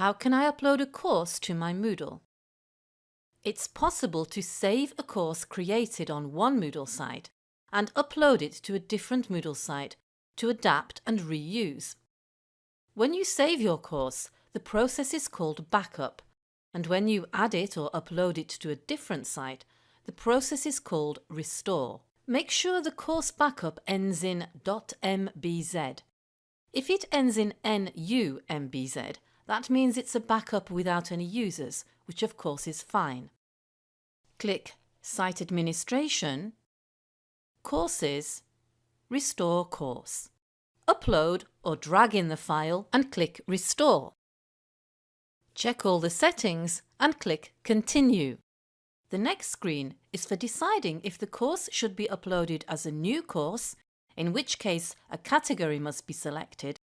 How can I upload a course to my Moodle? It's possible to save a course created on one Moodle site and upload it to a different Moodle site to adapt and reuse. When you save your course, the process is called backup, and when you add it or upload it to a different site, the process is called restore. Make sure the course backup ends in .mbz. If it ends in .nu.mbz, that means it's a backup without any users, which of course is fine. Click Site Administration, Courses, Restore Course. Upload or drag in the file and click Restore. Check all the settings and click Continue. The next screen is for deciding if the course should be uploaded as a new course, in which case a category must be selected,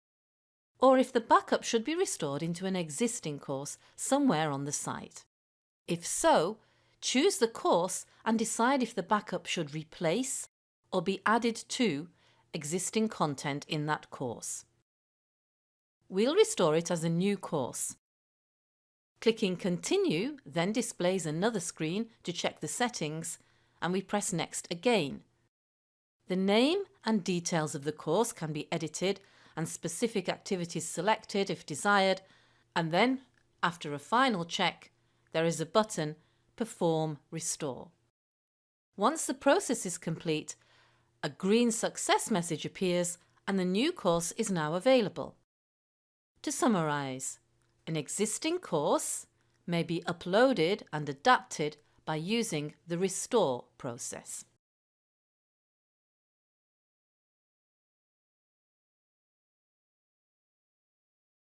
or if the backup should be restored into an existing course somewhere on the site. If so, choose the course and decide if the backup should replace or be added to existing content in that course. We'll restore it as a new course. Clicking Continue then displays another screen to check the settings and we press Next again. The name and details of the course can be edited and specific activities selected if desired and then, after a final check, there is a button Perform Restore. Once the process is complete, a green success message appears and the new course is now available. To summarise, an existing course may be uploaded and adapted by using the restore process.